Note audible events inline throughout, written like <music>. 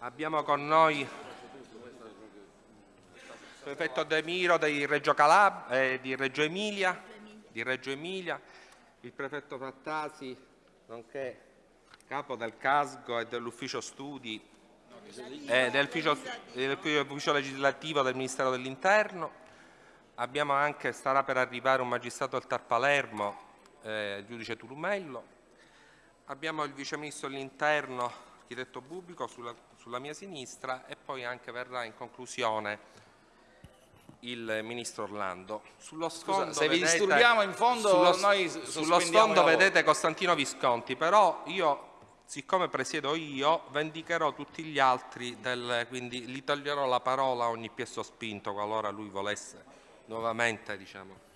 Abbiamo con noi il prefetto De Miro di Reggio, Calab eh, di Reggio Emilia, di Reggio Emilia, il prefetto Frattasi, nonché capo del Casgo e dell'ufficio studi eh, dell'ufficio legislativo del Ministero dell'Interno. Abbiamo anche, starà per arrivare un magistrato del Tar Palermo, eh, il giudice Tulumello. Abbiamo il vice ministro dell'Interno, architetto Bubico, sulla, sulla mia sinistra e poi anche verrà in conclusione il ministro Orlando. Sullo sfondo, Scusa, se vedete, vi disturbiamo in fondo sullo, noi Sullo sfondo vedete Costantino Visconti, però io, siccome presiedo io, vendicherò tutti gli altri, del, quindi gli toglierò la parola a ogni piesso spinto qualora lui volesse nuovamente, diciamo.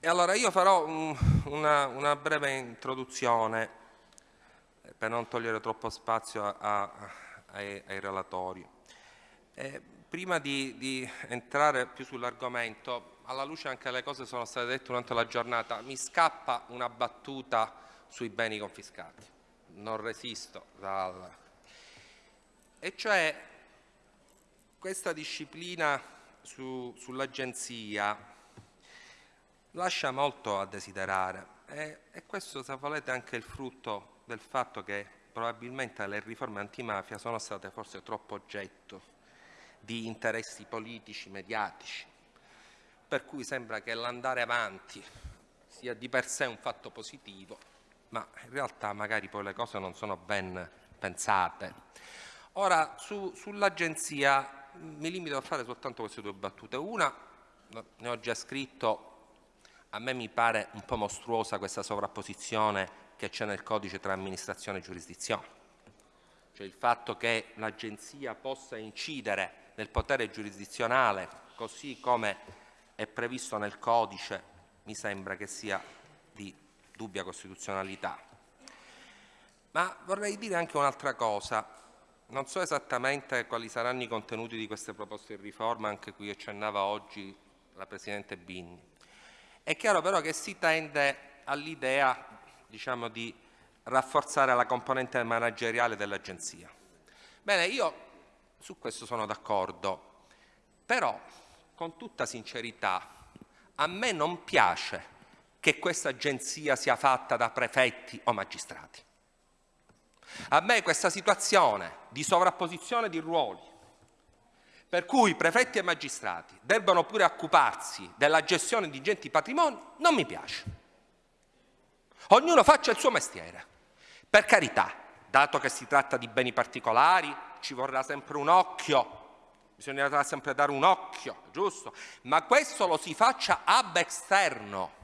E allora io farò un, una, una, breve introduzione per non togliere troppo spazio a, a, ai, ai, relatori. Eh, prima di, di, entrare più sull'argomento, alla luce anche le cose sono state dette durante la giornata, mi scappa una battuta sui beni confiscati, non resisto dal... E cioè questa disciplina su, sull'agenzia lascia molto a desiderare e, e questo se volete anche il frutto del fatto che probabilmente le riforme antimafia sono state forse troppo oggetto di interessi politici, mediatici, per cui sembra che l'andare avanti sia di per sé un fatto positivo, ma in realtà magari poi le cose non sono ben pensate. Ora, su, sull'agenzia mi limito a fare soltanto queste due battute. Una, ne ho già scritto, a me mi pare un po' mostruosa questa sovrapposizione che c'è nel codice tra amministrazione e giurisdizione. Cioè il fatto che l'agenzia possa incidere nel potere giurisdizionale, così come è previsto nel codice, mi sembra che sia di dubbia costituzionalità. Ma vorrei dire anche un'altra cosa. Non so esattamente quali saranno i contenuti di queste proposte di riforma, anche cui accennava oggi la Presidente Bini. È chiaro però che si tende all'idea diciamo, di rafforzare la componente manageriale dell'Agenzia. Bene, io su questo sono d'accordo, però con tutta sincerità a me non piace che questa agenzia sia fatta da prefetti o magistrati. A me questa situazione di sovrapposizione di ruoli, per cui prefetti e magistrati debbano pure occuparsi della gestione di ingenti patrimoni, non mi piace. Ognuno faccia il suo mestiere. Per carità, dato che si tratta di beni particolari, ci vorrà sempre un occhio, bisognerà sempre dare un occhio, giusto? Ma questo lo si faccia ab esterno.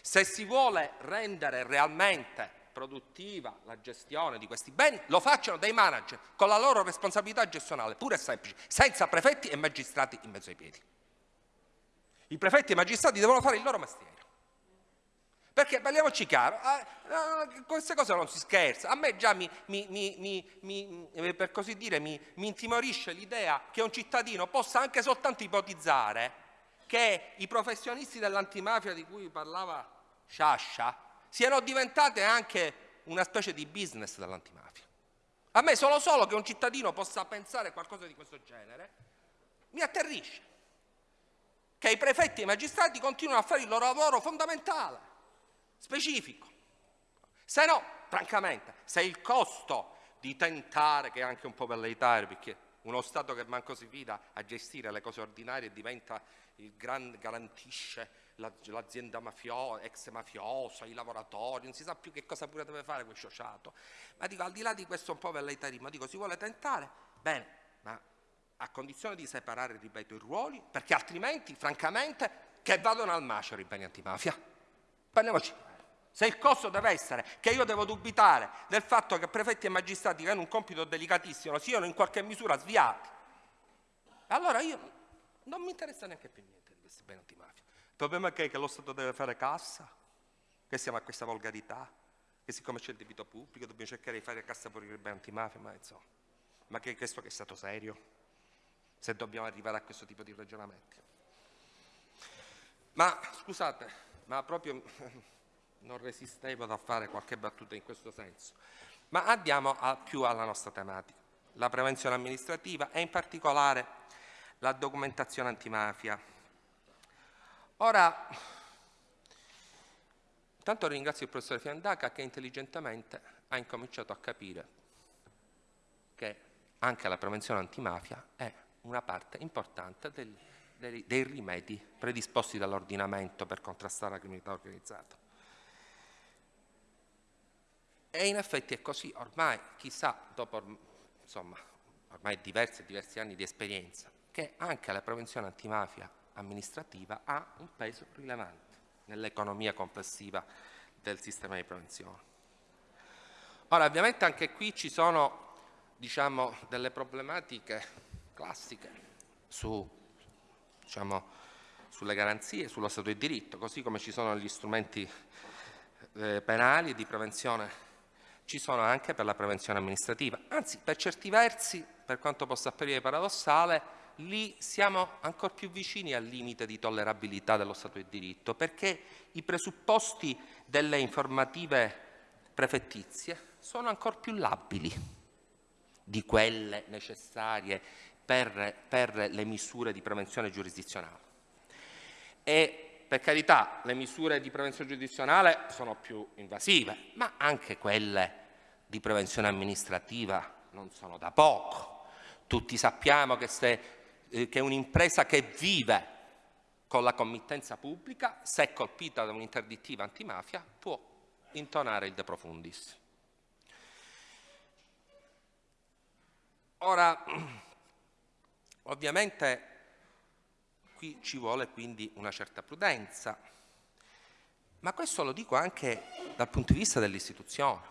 Se si vuole rendere realmente produttiva la gestione di questi beni, lo facciano dei manager con la loro responsabilità gestionale, pure e semplice, senza prefetti e magistrati in mezzo ai piedi. I prefetti e i magistrati devono fare il loro mestiere. Perché parliamoci chiaro, eh, queste cose non si scherza. A me già mi, mi, mi, eh, per così dire, mi, intimorisce l'idea che un cittadino possa anche soltanto ipotizzare che i professionisti dell'antimafia di cui parlava Sciascia siano diventate anche una specie di business dell'antimafia. A me solo solo che un cittadino possa pensare qualcosa di questo genere mi atterrisce. Che i prefetti e i magistrati continuano a fare il loro lavoro fondamentale specifico. Se no, francamente, se il costo di tentare, che è anche un po' velleitario, perché uno Stato che manco si fida a gestire le cose ordinarie diventa il gran, garantisce l'azienda mafiosa, ex mafiosa, i lavoratori, non si sa più che cosa pure deve fare quel sciociato. Ma dico, al di là di questo un po' velleitarismo, dico, si vuole tentare? Bene, ma a condizione di separare, ripeto, i ruoli, perché altrimenti, francamente, che vadano al macero i beni antimafia. Parliamoci se il costo deve essere che io devo dubitare del fatto che prefetti e magistrati che hanno un compito delicatissimo siano in qualche misura sviati, allora io non mi interessa neanche più niente di questi beni antimafia. Il problema è che, lo Stato deve fare cassa, che siamo a questa volgarità, che siccome c'è il debito pubblico dobbiamo cercare di fare cassa per i beni antimafia, ma insomma, ma che questo che è stato serio, se dobbiamo arrivare a questo tipo di ragionamenti. Ma scusate, ma proprio non resistevo da fare qualche battuta in questo senso. Ma andiamo a, più alla nostra tematica, la prevenzione amministrativa e in particolare la documentazione antimafia. Ora, intanto ringrazio il professore Fiandaca che intelligentemente ha incominciato a capire che anche la prevenzione antimafia è una parte importante del, dei, dei rimedi predisposti dall'ordinamento per contrastare la criminalità organizzata. E in effetti è così, ormai chissà, dopo insomma, ormai diversi diversi anni di esperienza, che anche la prevenzione antimafia amministrativa ha un peso rilevante nell'economia complessiva del sistema di prevenzione. Ora, ovviamente anche qui ci sono diciamo, delle problematiche classiche su, diciamo, sulle garanzie, sullo Stato di diritto, così come ci sono gli strumenti eh, penali di prevenzione ci sono anche per la prevenzione amministrativa. Anzi, per certi versi, per quanto possa apparire paradossale, lì siamo ancora più vicini al limite di tollerabilità dello Stato di diritto, perché i presupposti delle informative prefettizie sono ancora più labili di quelle necessarie per, per le misure di prevenzione giurisdizionale. E per carità, le misure di prevenzione giurisdizionale sono più invasive, ma anche quelle di prevenzione amministrativa non sono da poco. Tutti sappiamo che, eh, che un'impresa che vive con la committenza pubblica, se colpita da un'interdittiva antimafia, può intonare il de profundis. Ora, <clears throat> ovviamente qui ci vuole quindi una certa prudenza, ma questo lo dico anche dal punto di vista dell'istituzione,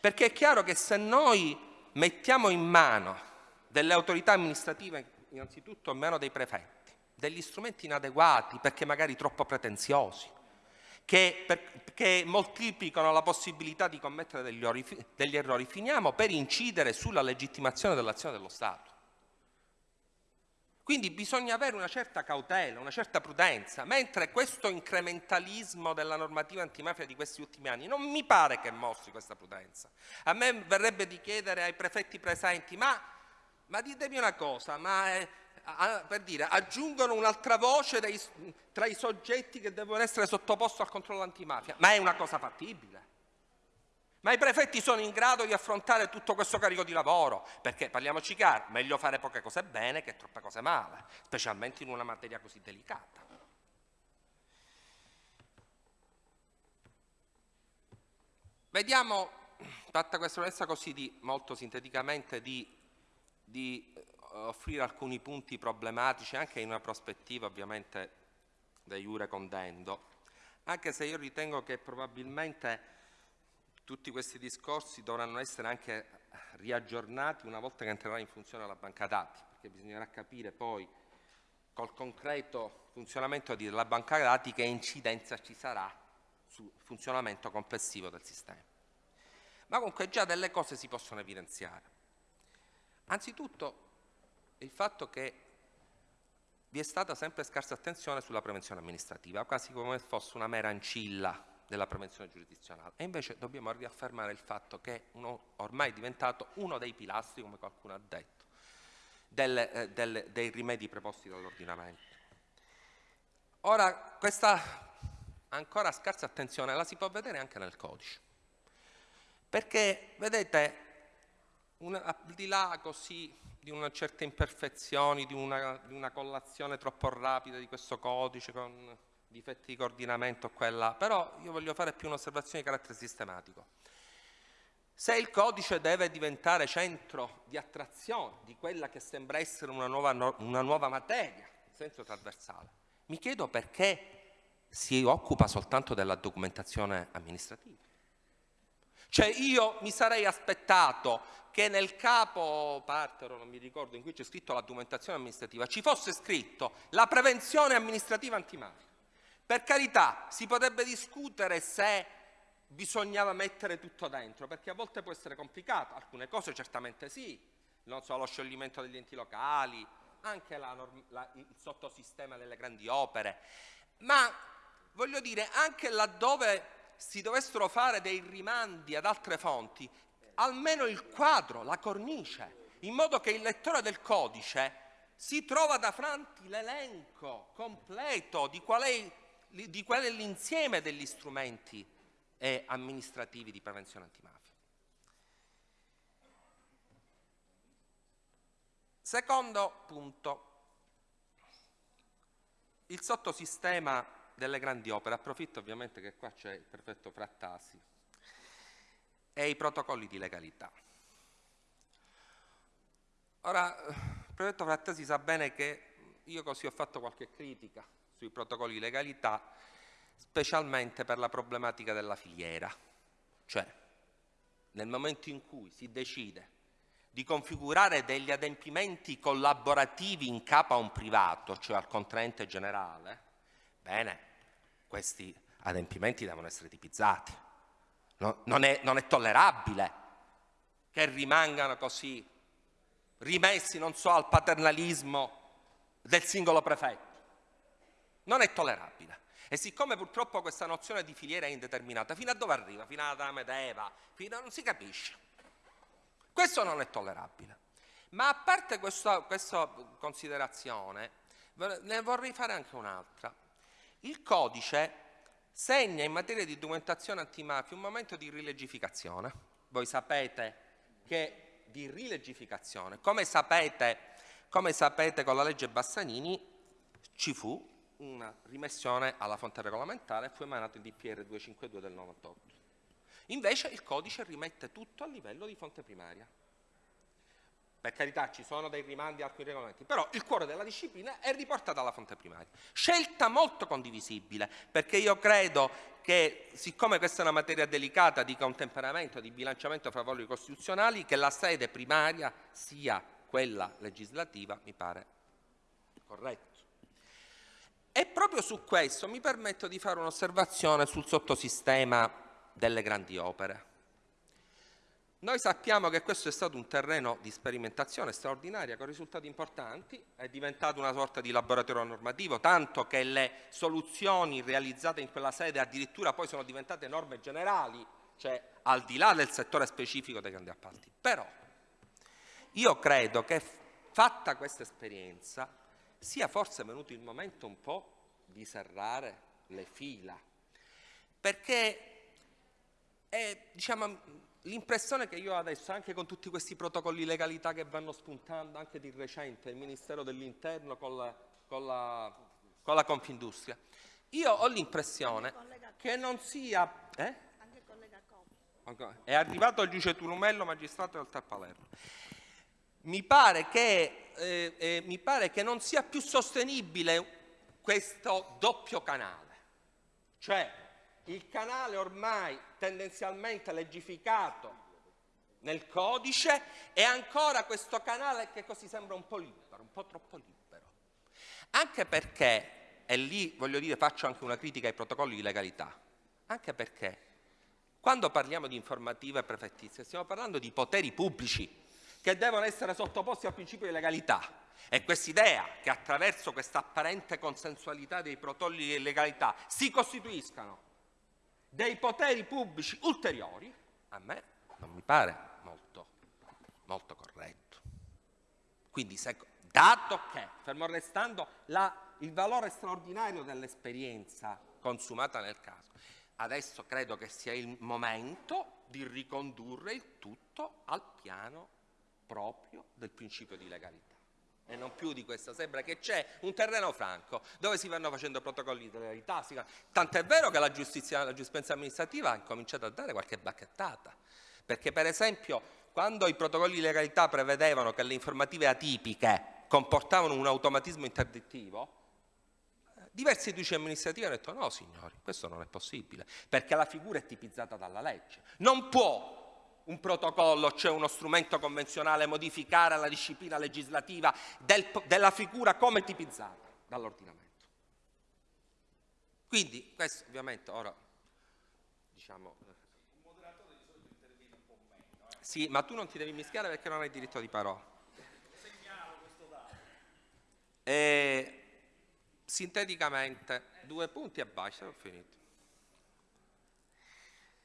perché è chiaro che se noi mettiamo in mano delle autorità amministrative, innanzitutto in mano dei prefetti, degli strumenti inadeguati perché magari troppo pretenziosi, che, per, che moltiplicano la possibilità di commettere degli, degli errori, finiamo per incidere sulla legittimazione dell'azione dello Stato. Quindi bisogna avere una certa cautela, una certa prudenza, mentre questo incrementalismo della normativa antimafia di questi ultimi anni non mi pare che mostri questa prudenza. A me verrebbe di chiedere ai prefetti presenti, ma, ma ditemi una cosa, ma eh, a, per dire, aggiungono un'altra voce dei, tra i soggetti che devono essere sottoposti al controllo antimafia, ma è una cosa fattibile? Ma i prefetti sono in grado di affrontare tutto questo carico di lavoro? Perché, parliamoci chiaro, meglio fare poche cose bene che troppe cose male, specialmente in una materia così delicata. Vediamo, fatta questa premessa così di, molto sinteticamente, di, di eh, offrire alcuni punti problematici anche in una prospettiva ovviamente da iure condendo, anche se io ritengo che probabilmente tutti questi discorsi dovranno essere anche riaggiornati una volta che entrerà in funzione la banca dati, perché bisognerà capire poi col concreto funzionamento della banca dati che incidenza ci sarà sul funzionamento complessivo del sistema. Ma comunque già delle cose si possono evidenziare. Anzitutto il fatto che vi è stata sempre scarsa attenzione sulla prevenzione amministrativa, quasi come fosse una mera ancilla della prevenzione giurisdizionale e invece dobbiamo riaffermare il fatto che uno, ormai è diventato uno dei pilastri, come qualcuno ha detto, delle, eh, delle, dei rimedi preposti dall'ordinamento. Ora, questa ancora scarsa attenzione la si può vedere anche nel codice, perché vedete, una, al di là così di una certa imperfezione, di una, di una collazione troppo rapida di questo codice con difetti di coordinamento qua là, però io voglio fare più un'osservazione di carattere sistematico. Se il codice deve diventare centro di attrazione di quella che sembra essere una nuova, una nuova materia, in senso trasversale, mi chiedo perché si occupa soltanto della documentazione amministrativa. Cioè io mi sarei aspettato che nel capo partero, non mi ricordo, in cui c'è scritto la documentazione amministrativa, ci fosse scritto la prevenzione amministrativa antimafia. Per carità, si potrebbe discutere se bisognava mettere tutto dentro, perché a volte può essere complicato, alcune cose certamente sì, non so, lo scioglimento degli enti locali, anche la, la, il sottosistema delle grandi opere, ma voglio dire, anche laddove si dovessero fare dei rimandi ad altre fonti, almeno il quadro, la cornice, in modo che il lettore del codice si trova davanti l'elenco completo di qual è, di qual è l'insieme degli strumenti eh, amministrativi di prevenzione antimafia. Secondo punto, il sottosistema delle grandi opere, approfitto ovviamente che qua c'è il prefetto Frattasi, e i protocolli di legalità. Ora, il prefetto Frattasi sa bene che io così ho fatto qualche critica sui protocolli di legalità, specialmente per la problematica della filiera, cioè nel momento in cui si decide di configurare degli adempimenti collaborativi in capo a un privato, cioè al contraente generale, bene, questi adempimenti devono essere tipizzati. No, non, è, non è tollerabile che rimangano così rimessi, non so, al paternalismo del singolo prefetto. Non è tollerabile. E siccome purtroppo questa nozione di filiera è indeterminata, fino a dove arriva? Fino alla Medeva? Fino a... non si capisce. Questo non è tollerabile. Ma a parte questa, questa considerazione, ne vorrei fare anche un'altra. Il codice segna in materia di documentazione antimafia un momento di rilegificazione. Voi sapete che di rilegificazione, come sapete, come sapete con la legge Bassanini ci fu una rimessione alla fonte regolamentare fu emanato il DPR 252 del 98. Invece il codice rimette tutto a livello di fonte primaria. Per carità ci sono dei rimandi a alcuni regolamenti, però il cuore della disciplina è riportato alla fonte primaria. Scelta molto condivisibile, perché io credo che siccome questa è una materia delicata di contemperamento, di bilanciamento fra valori costituzionali, che la sede primaria sia quella legislativa mi pare corretto. E proprio su questo mi permetto di fare un'osservazione sul sottosistema delle grandi opere. Noi sappiamo che questo è stato un terreno di sperimentazione straordinaria con risultati importanti, è diventato una sorta di laboratorio normativo, tanto che le soluzioni realizzate in quella sede addirittura poi sono diventate norme generali, cioè al di là del settore specifico dei grandi appalti. Però io credo che fatta questa esperienza sia forse venuto il momento un po' di serrare le fila, perché è diciamo, l'impressione che io ho adesso, anche con tutti questi protocolli di legalità che vanno spuntando, anche di recente, il Ministero dell'Interno con la, con, la, con la Confindustria, io ho l'impressione che non sia... Eh? È arrivato il giudice Turumello, magistrato del Palermo. Mi pare, che, eh, eh, mi pare che non sia più sostenibile questo doppio canale. Cioè, il canale ormai tendenzialmente legificato nel codice e ancora questo canale che così sembra un po' libero, un po' troppo libero. Anche perché, e lì voglio dire faccio anche una critica ai protocolli di legalità, anche perché quando parliamo di informative prefettizie stiamo parlando di poteri pubblici che devono essere sottoposti al principio di legalità e quest'idea che attraverso questa apparente consensualità dei protocolli di legalità si costituiscano dei poteri pubblici ulteriori, a me non mi pare molto, molto corretto. Quindi, se, dato che, fermo restando la, il valore straordinario dell'esperienza consumata nel caso, adesso credo che sia il momento di ricondurre il tutto al piano proprio del principio di legalità. E non più di questo, sembra che c'è un terreno franco dove si vanno facendo protocolli di legalità, tant'è vero che la giustizia, la giustizia amministrativa ha cominciato a dare qualche bacchettata, perché per esempio quando i protocolli di legalità prevedevano che le informative atipiche comportavano un automatismo interdittivo, diversi giudici amministrativi hanno detto no signori, questo non è possibile, perché la figura è tipizzata dalla legge, non può un protocollo, cioè uno strumento convenzionale, modificare la disciplina legislativa del, della figura come tipizzata dall'ordinamento. Quindi questo ovviamente ora diciamo... Il moderatore di solito interviene un po' meno. Eh. Sì, ma tu non ti devi mischiare perché non hai diritto di parola. Segnalo questo dato. E, sinteticamente, due punti e basta, ho finito.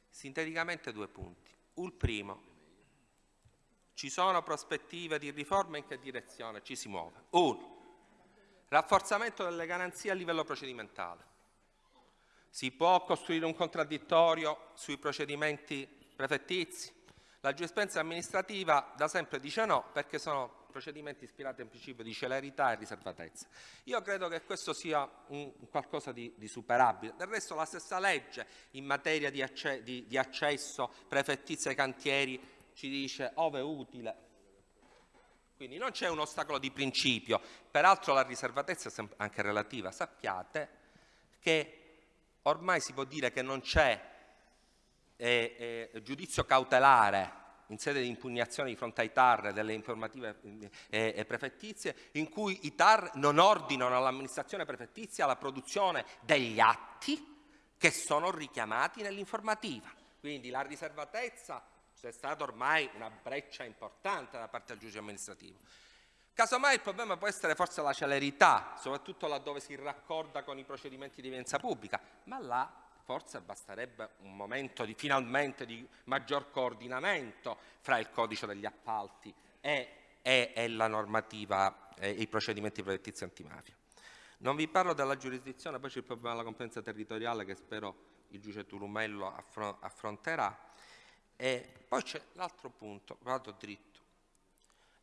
Sinteticamente due punti. Il primo, ci sono prospettive di riforma in che direzione ci si muove? Uno, rafforzamento delle garanzie a livello procedimentale. Si può costruire un contraddittorio sui procedimenti prefettizi? La giurisprudenza amministrativa da sempre dice no perché sono procedimenti ispirati al principio di celerità e riservatezza. Io credo che questo sia un, qualcosa di, di, superabile. Del resto la stessa legge in materia di, acce, di, di accesso prefettizio ai cantieri ci dice ove utile. Quindi non c'è un ostacolo di principio. Peraltro la riservatezza è anche relativa. Sappiate che ormai si può dire che non c'è eh, eh, giudizio cautelare in sede di impugnazione di fronte ai TAR delle informative eh, prefettizie, in cui i TAR non ordinano all'amministrazione prefettizia la produzione degli atti che sono richiamati nell'informativa. Quindi la riservatezza c'è stata ormai una breccia importante da parte del giudice amministrativo. Casomai il problema può essere forse la celerità, soprattutto laddove si raccorda con i procedimenti di evidenza pubblica, ma là forse basterebbe un momento di, finalmente di maggior coordinamento fra il codice degli appalti e, e, e la normativa e i procedimenti protettizi antimafia. Non vi parlo della giurisdizione, poi c'è il problema della competenza territoriale che spero il giudice Tulumello affronterà. E poi c'è l'altro punto, vado dritto,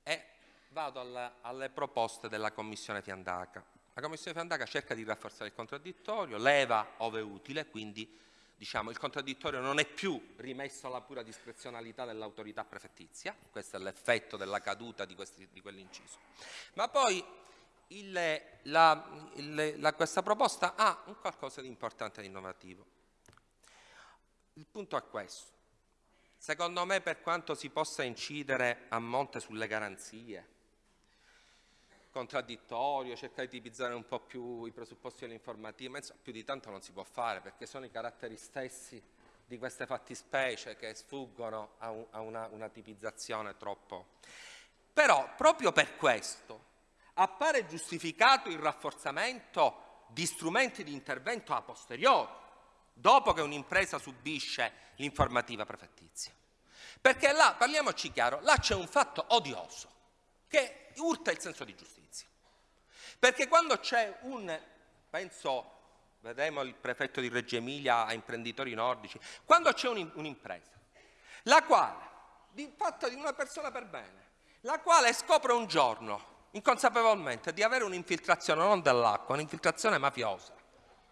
e vado alla, alle proposte della Commissione Fiandaca. La Commissione Fandaca cerca di rafforzare il contraddittorio, leva ove utile, quindi diciamo, il contraddittorio non è più rimesso alla pura discrezionalità dell'autorità prefettizia, questo è l'effetto della caduta di, di quell'inciso. Ma poi il, la, il, la, questa proposta ha un qualcosa di importante e innovativo. Il punto è questo. Secondo me per quanto si possa incidere a monte sulle garanzie, contraddittorio, cercare di tipizzare un po' più i presupposti dell'informativa, ma insomma più di tanto non si può fare perché sono i caratteri stessi di queste fattispecie che sfuggono a, un, a una, una tipizzazione troppo. Però proprio per questo appare giustificato il rafforzamento di strumenti di intervento a posteriori, dopo che un'impresa subisce l'informativa prefettizia. Perché là, parliamoci chiaro, là c'è un fatto odioso che urta il senso di giustizia. Perché quando c'è un, penso, vedremo il prefetto di Reggio Emilia a imprenditori nordici, quando c'è un'impresa, la quale, fatta di una persona per bene, la quale scopre un giorno, inconsapevolmente, di avere un'infiltrazione non dell'acqua, un'infiltrazione mafiosa.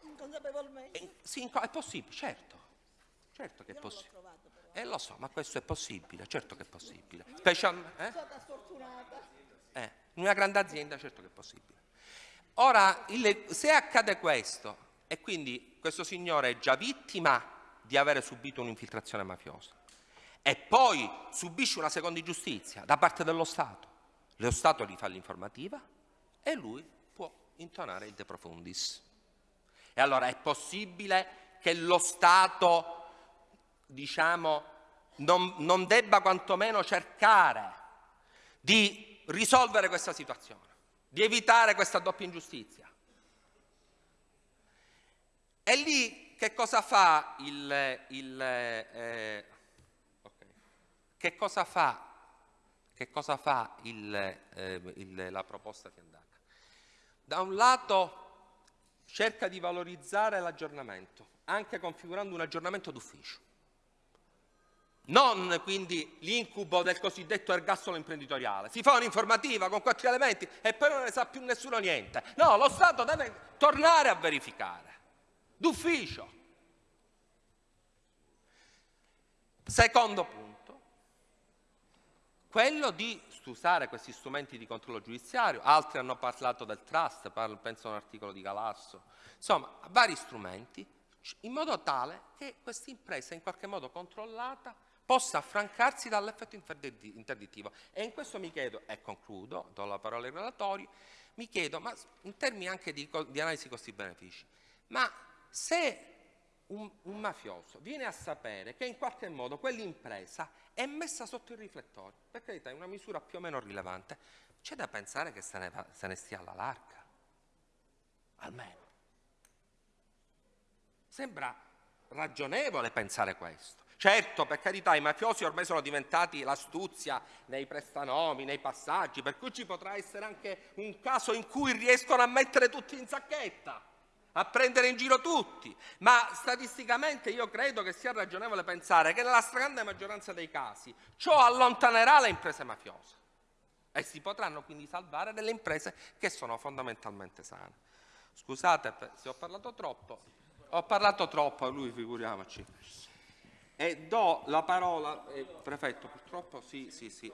Inconsapevolmente? Eh, sì, è possibile, certo. Certo che è possibile. Eh lo so, ma questo è possibile, certo che è possibile. Specialmente. Eh? Eh, in una grande azienda certo che è possibile. Ora, il, se accade questo, e quindi questo signore è già vittima di avere subito un'infiltrazione mafiosa, e poi subisce una seconda ingiustizia da parte dello Stato, lo Stato gli fa l'informativa e lui può intonare il de profundis. E allora è possibile che lo Stato, diciamo, non, non debba quantomeno cercare di risolvere questa situazione di evitare questa doppia ingiustizia. E lì che cosa fa il, il eh, che cosa fa, che cosa fa il, eh, la proposta Fiandaca? Da un lato cerca di valorizzare l'aggiornamento, anche configurando un aggiornamento d'ufficio non quindi l'incubo del cosiddetto ergastolo imprenditoriale. Si fa un'informativa con quattro elementi e poi non ne sa più nessuno niente. No, lo Stato deve tornare a verificare, d'ufficio. Secondo punto, quello di usare questi strumenti di controllo giudiziario, altri hanno parlato del trust, penso a un articolo di Galasso, insomma vari strumenti, in modo tale che questa impresa in qualche modo controllata possa affrancarsi dall'effetto interdittivo. E in questo mi chiedo, e concludo, do la parola ai relatori, mi chiedo, ma in termini anche di, di analisi costi-benefici, ma se un, un, mafioso viene a sapere che in qualche modo quell'impresa è messa sotto il riflettore, per carità è una misura più o meno rilevante, c'è da pensare che se ne, va, se ne stia alla larga, almeno. Sembra ragionevole pensare questo. Certo, per carità, i mafiosi ormai sono diventati l'astuzia nei prestanomi, nei passaggi, per cui ci potrà essere anche un caso in cui riescono a mettere tutti in sacchetta, a prendere in giro tutti, ma statisticamente io credo che sia ragionevole pensare che nella stragrande maggioranza dei casi ciò allontanerà le imprese mafiose e si potranno quindi salvare delle imprese che sono fondamentalmente sane. Scusate se ho parlato troppo, ho parlato troppo a lui, figuriamoci. E do la parola, eh, prefetto, purtroppo sì, sì, sì,